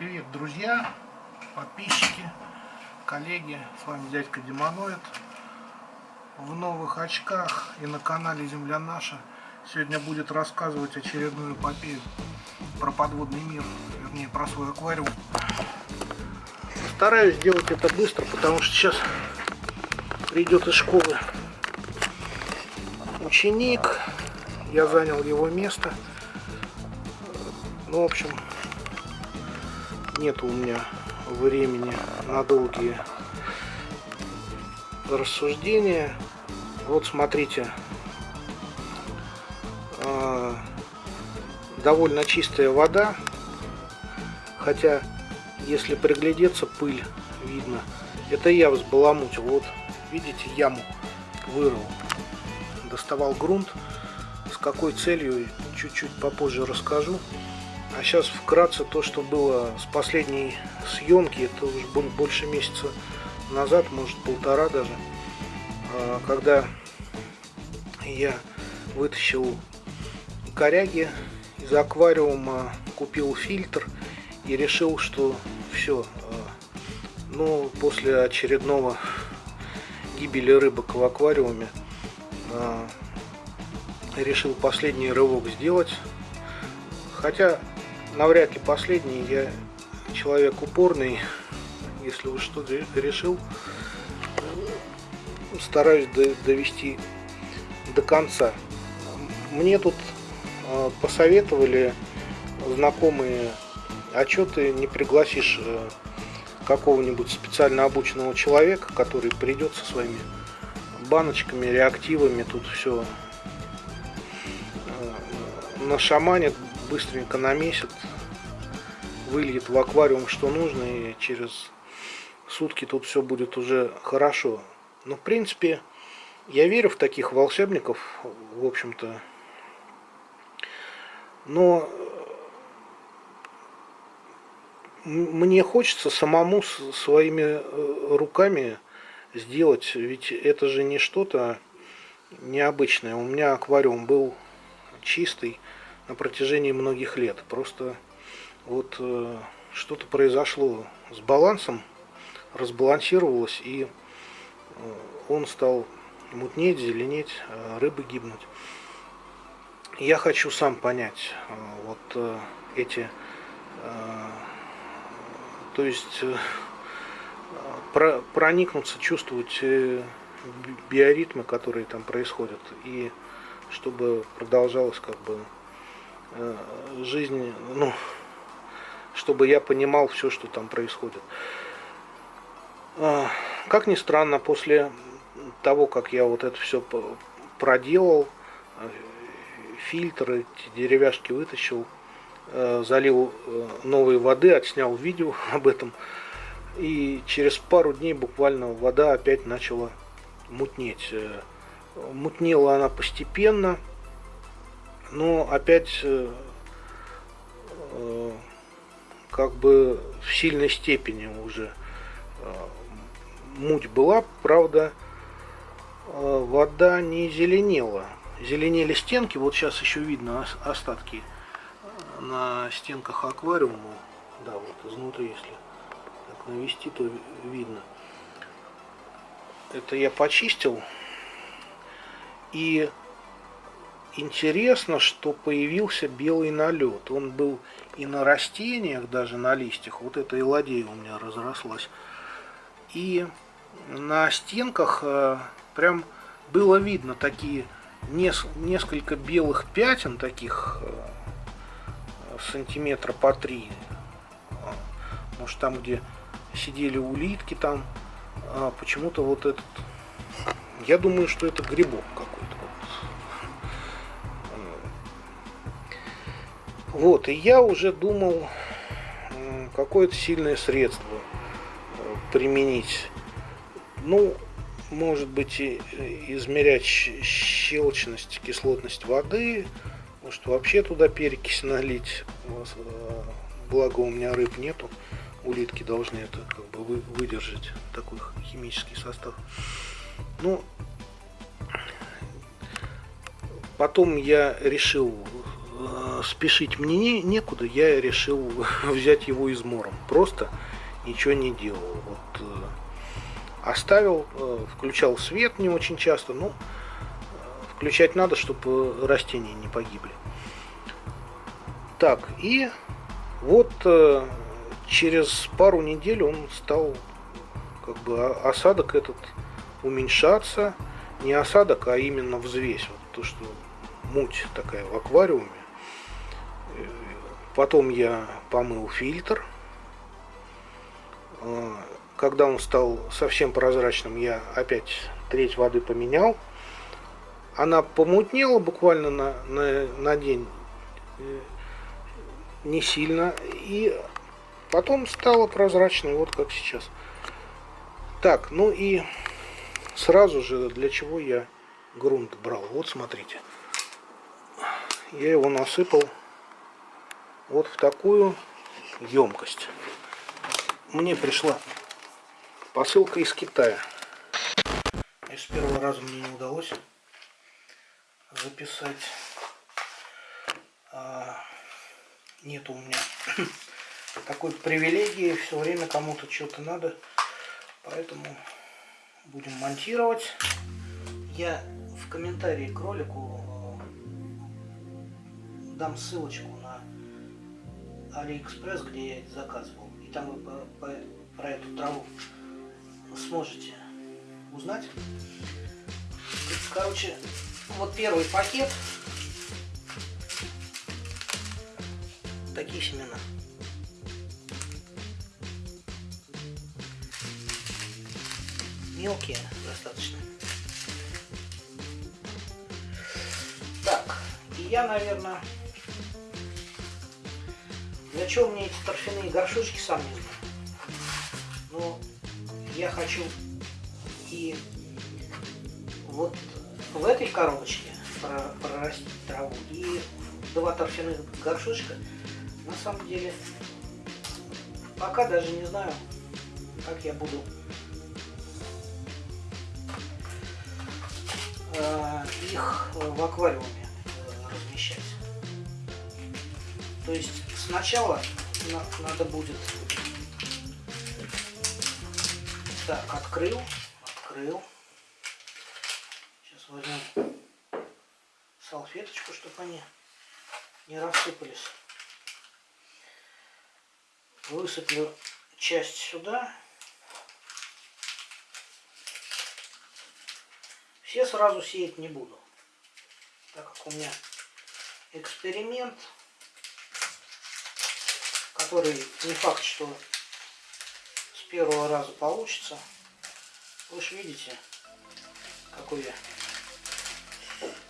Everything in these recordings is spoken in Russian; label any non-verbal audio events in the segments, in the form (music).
Привет, друзья, подписчики, коллеги, с вами дядька Демоноид. В новых очках и на канале Земля Наша сегодня будет рассказывать очередную эпопею про подводный мир, вернее про свой аквариум. Стараюсь сделать это быстро, потому что сейчас придет из школы ученик, я занял его место. Ну, в общем, нет у меня времени на долгие рассуждения. Вот смотрите, а, довольно чистая вода, хотя если приглядеться, пыль видно. Это я взбаламутил. Вот, видите, яму вырыл. Доставал грунт. С какой целью, чуть-чуть попозже расскажу. А сейчас вкратце то, что было с последней съемки, это уже больше месяца назад, может полтора даже, а, когда я вытащил коряги из аквариума, купил фильтр и решил, что все, а, ну, после очередного гибели рыбок в аквариуме, а, решил последний рывок сделать. Хотя навряд ли последний. Я человек упорный. Если уж что-то решил, стараюсь довести до конца. Мне тут а, посоветовали знакомые, а что ты не пригласишь э, какого-нибудь специально обученного человека, который придет со своими баночками, реактивами, тут все э, нашаманит, быстренько намесит, выльет в аквариум что нужно, и через сутки тут все будет уже хорошо. Но в принципе, я верю в таких волшебников, в общем-то. Но мне хочется самому своими э, руками сделать, ведь это же не что-то необычное. У меня аквариум был чистый, на протяжении многих лет. Просто вот э, что-то произошло с балансом, разбалансировалось, и э, он стал мутнеть, зеленеть, э, рыбы гибнуть. Я хочу сам понять э, вот э, эти, э, то есть э, про, проникнуться, чувствовать э, биоритмы, которые там происходят, и чтобы продолжалось как бы жизни, ну, чтобы я понимал все, что там происходит. А, как ни странно, после того, как я вот это все проделал, э, фильтры, деревяшки вытащил, э, залил новой воды, отснял видео (laughs) об этом, и через пару дней буквально вода опять начала мутнеть. Мутнела она постепенно, но опять э, э, как бы в сильной степени уже э, муть была, правда, вода не зеленела. Зеленели стенки, вот сейчас еще видно остатки на стенках аквариума. Да, вот изнутри, если так навести, то видно. Это я почистил. И интересно, что появился белый налет. Он был и на растениях, даже на листьях. Вот эта элодея у меня разрослась. И на стенках э, прям было видно такие несколько белых пятен, таких э, сантиметра по три. Может там, где сидели улитки, там а почему-то вот этот... Я думаю, что это грибок какой-то. Вот, и я уже думал какое-то сильное средство э, применить. Ну, может быть, и измерять щелочность, кислотность воды, может вообще туда перекись налить. Э, благо у меня рыб нету, улитки должны это как бы выдержать, такой химический состав. Ну, потом я решил э, спешить мне не, некуда, я решил (laughs) взять его измором. Просто ничего не делал. Вот, э, оставил, э, включал свет не очень часто, но включать надо, чтобы растения не погибли. Так, и вот э, через пару недель он стал, как бы, осадок этот уменьшаться. Не осадок, а именно взвесь. Вот то, что муть такая в аквариуме. Потом я помыл фильтр. Э, когда он стал совсем прозрачным, я опять треть воды поменял. Она помутнела буквально на, на, на день, э, не сильно. И потом стала прозрачной, вот как сейчас. Так, ну и сразу же для чего я грунт брал. Вот смотрите я его насыпал вот в такую емкость. Мне пришла посылка из Китая. И с первого раза мне не удалось записать. А, нет у меня (coughs) такой привилегии, все время кому-то что-то надо. Поэтому будем монтировать. Я в комментарии к ролику дам ссылочку Алиэкспресс, где я заказывал. И там вы по, по, про эту траву сможете узнать. Короче, вот первый пакет. Такие семена. Мелкие достаточно. Так, и я, наверное, для чего мне эти торфяные горшочки, сам не знаю. Но я хочу и вот в этой коробочке прорастить траву и два торфяных горшочка. На самом деле, пока даже не знаю, как я буду э, их в аквариуме э, размещать. То есть Сначала надо будет... Так, открыл, открыл. Сейчас возьмем салфеточку, чтобы они не рассыпались. Высыплю часть сюда. Все сразу сеять не буду, так как у меня эксперимент который не факт, что с первого раза получится. Вы же видите, какой я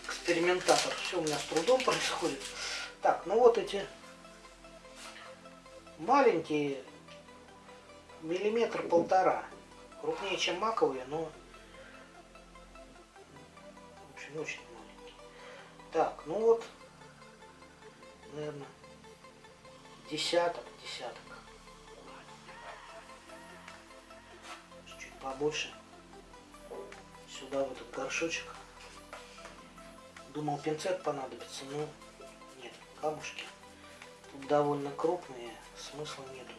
экспериментатор. Все у меня с трудом (laughs) происходит. Так, ну вот эти маленькие, миллиметр полтора. Крупнее, чем маковые, но в общем, очень маленькие. Так, ну вот, наверное, десяток, десяток. Чуть побольше. Сюда в этот горшочек. Думал пинцет понадобится, но нет, камушки. Тут довольно крупные, смысла нету.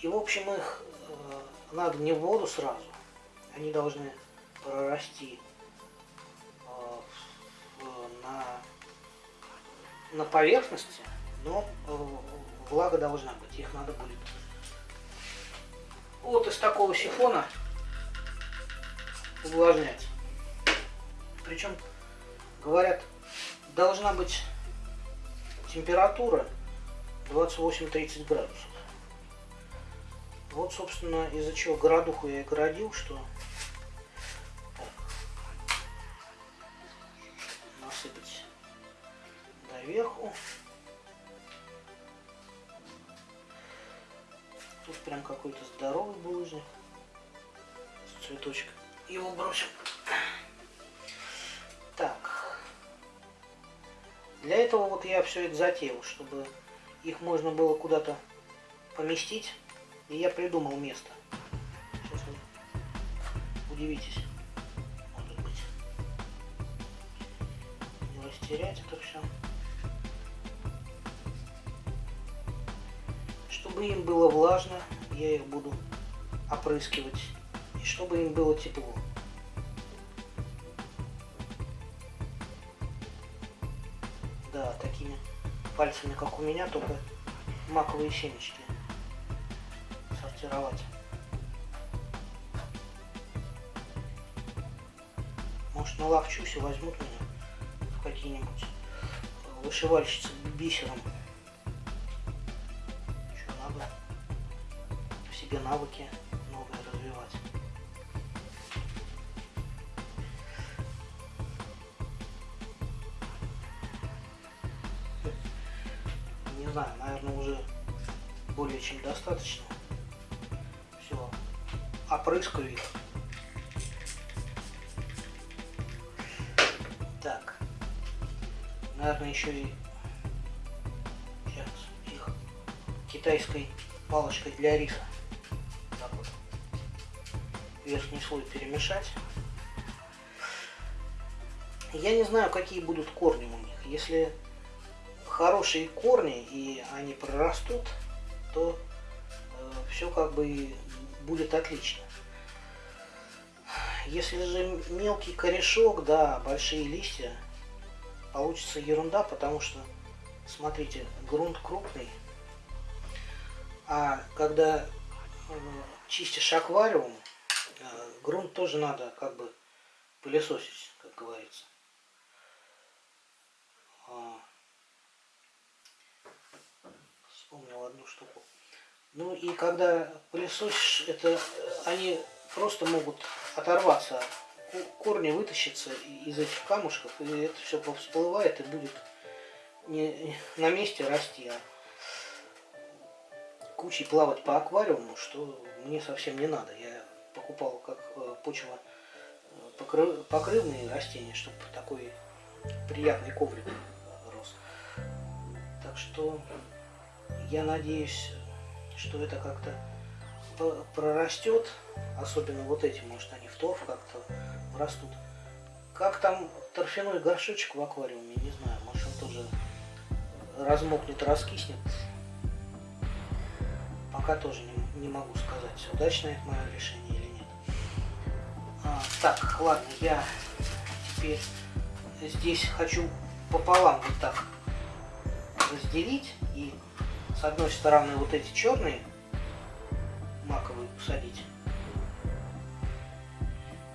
И в общем их э, надо не в воду сразу. Они должны прорасти э, на, на поверхности но э, влага должна быть, их надо будет. Вот из такого сифона увлажнять. Причем, говорят, должна быть температура 28-30 градусов. Вот, собственно, из-за чего городуху я и городил, что так, насыпать доверху. Прям какой-то здоровый булыжник. Цветочек. Его бросим. Так. Для этого вот я все это затеял, чтобы их можно было куда-то поместить. И я придумал место. Сейчас вы удивитесь. Может быть. растерять это все. Чтобы им было влажно, я их буду опрыскивать. И чтобы им было тепло. Да, такими пальцами, как у меня, только маковые семечки сортировать. Может наловчусь и возьмут меня в какие-нибудь вышивальщицы бисером. Навыки новые развивать. Не знаю, наверное, уже более чем достаточно. Все, опрыскаю их. Так, наверное, еще и сейчас их китайской палочкой для риса. Верхний слой перемешать. Я не знаю, какие будут корни у них. Если хорошие корни и они прорастут, то э, все как бы будет отлично. Если же мелкий корешок, да, большие листья, получится ерунда, потому что, смотрите, грунт крупный, а когда э, чистишь аквариум, грунт тоже надо как бы пылесосить, как говорится. А, вспомнил одну штуку. Ну и когда пылесосишь, это они просто могут оторваться, корни вытащатся из этих камушков, и это все всплывает и будет не на месте расти, а кучей плавать по аквариуму, что мне совсем не надо. Я покупал как э, почва э, покрывные растения, чтобы такой приятный коврик рос. Так что я надеюсь, что это как-то прорастет, особенно вот эти, может они в торф как-то растут. Как там торфяной горшочек в аквариуме, не знаю, может он тоже размокнет, раскиснет. Пока тоже не, не могу сказать, удачное это мое решение так, ладно, я теперь здесь хочу пополам вот так разделить и с одной стороны вот эти черные маковые посадить.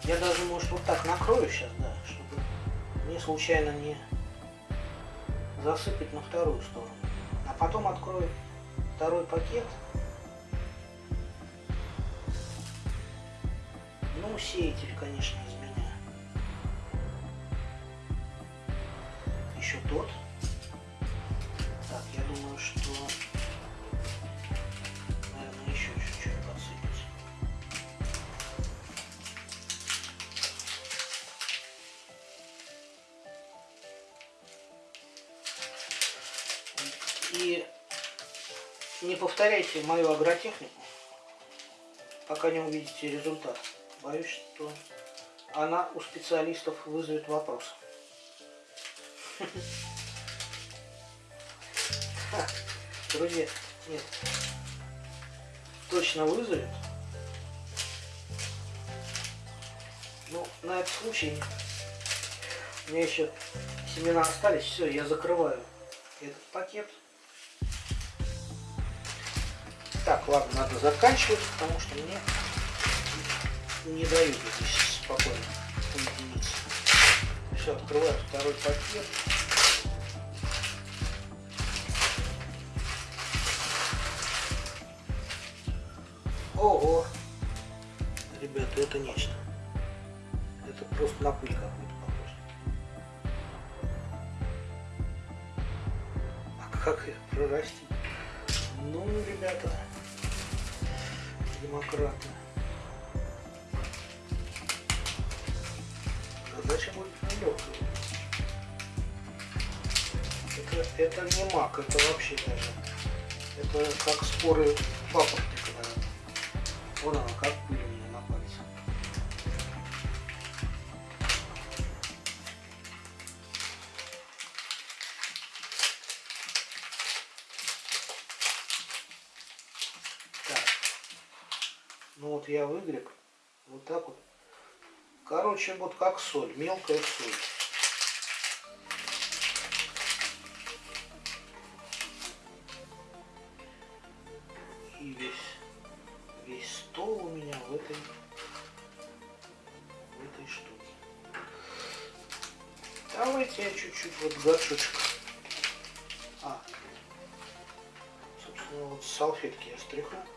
Я даже, может, вот так накрою сейчас, да, чтобы мне случайно не засыпать на вторую сторону. А потом открою второй пакет. Ну, сеятель, конечно, из меня. Еще тот. Так, я думаю, что И не повторяйте мою агротехнику, пока не увидите результат. Боюсь, что она у специалистов вызовет вопрос. (laughs) Друзья, нет, точно вызовет. Ну, на этот случай у меня еще семена остались. Все, я закрываю этот пакет. Так, ладно, надо заканчивать, потому что мне не дают здесь спокойно уединиться. Все, открываю второй пакет. Ого! Ребята, это нечто. Это просто на пыль какую-то похоже. А как их прорастить? Ну, ребята, демократы. Задача будет нелегкая. Это, это не мак, это вообще даже. Это как споры папоротника, наверное. Вот она, как пыль у меня на пальце. Так. Ну вот я выгреб вот так вот Короче, вот как соль, мелкая соль. И весь, весь стол у меня в этой, в этой штуке. Давайте я чуть-чуть вот горшочек. А, собственно, вот салфетки я стряхну.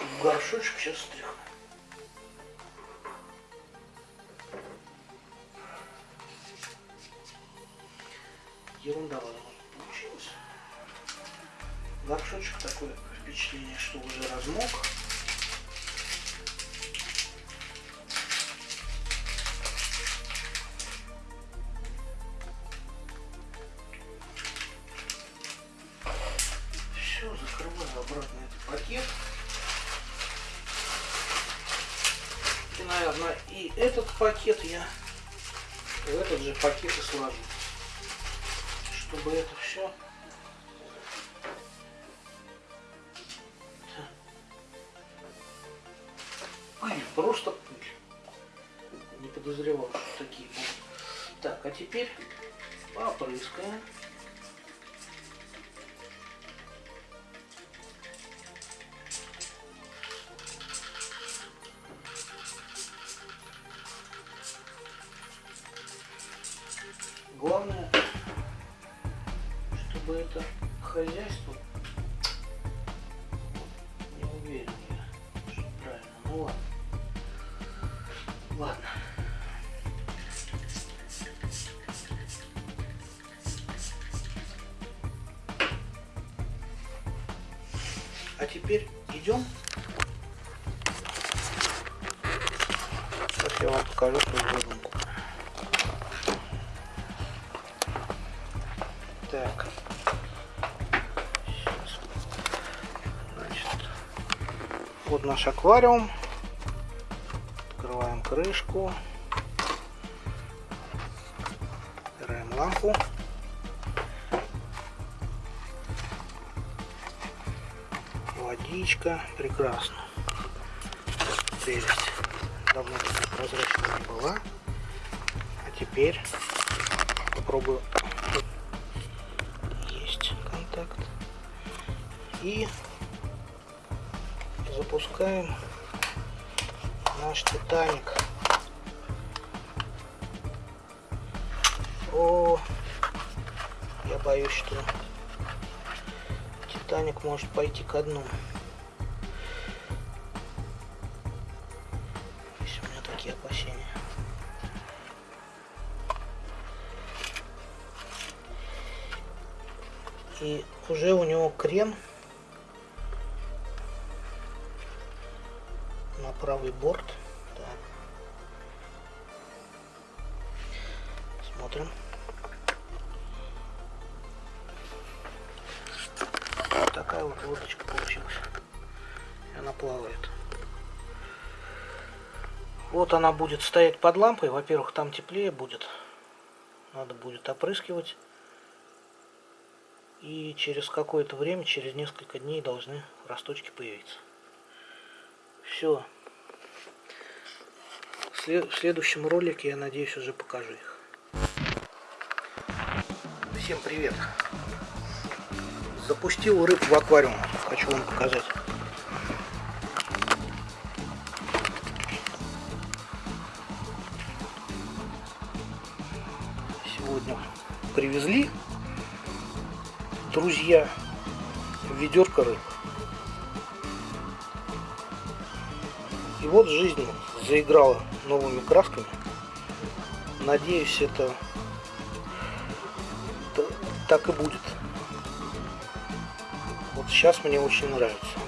Такого горшочек сейчас стряхну. Ерунда ладно получилась. Горшочек такое впечатление, что уже размок. Просто пыль. Не подозревал, что такие. Так, а теперь попрыскаем. Теперь идем. Сейчас я вам покажу свою задумку. Так. Сейчас. Значит, вот наш аквариум крышку. Убираем лампу. Водичка. Прекрасно. Прелесть. Давно такая прозрачная не была. А теперь попробую. Есть контакт. И запускаем наш Титаник. О, я боюсь, что Титаник может пойти ко дну. И уже у него крен на правый борт. Так. Смотрим. Вот такая вот лодочка получилась. И она плавает. Вот она будет стоять под лампой. Во-первых, там теплее будет. Надо будет опрыскивать. И через какое-то время, через несколько дней должны росточки появиться. Все. В следующем ролике, я надеюсь, уже покажу их. Всем привет! Запустил рыб в аквариум. Хочу вам показать. Сегодня привезли друзья ведерко рыб. И вот жизнь заиграла новыми красками. Надеюсь, это так и будет. Вот сейчас мне очень нравится.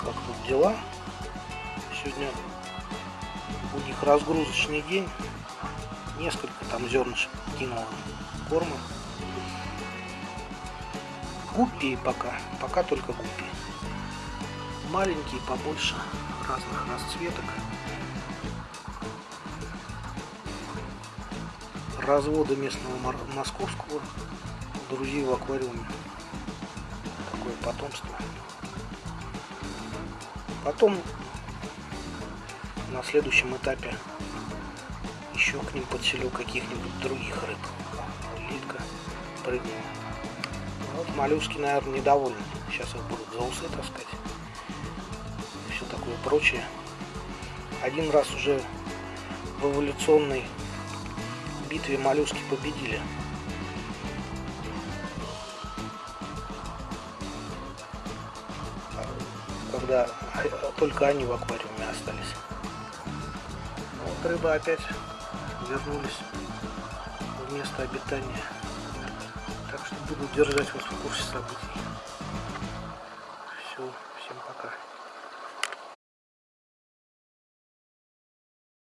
Как тут дела. Сегодня у них разгрузочный день. Несколько там зернышек кинула корма. Гуппи пока, пока только гуппи. Маленькие, побольше, разных расцветок. Разводы местного московского друзей в аквариуме. Такое потомство. Потом на следующем этапе еще к ним подселю каких-нибудь других рыб. Литка прыгнула. Вот моллюски, наверное, недовольны. Сейчас их будут за усы таскать. Все такое прочее. Один раз уже в эволюционной битве моллюски победили. Когда только они в аквариуме остались. Вот рыба опять вернулись в место обитания. Буду держать вас в курсе событий.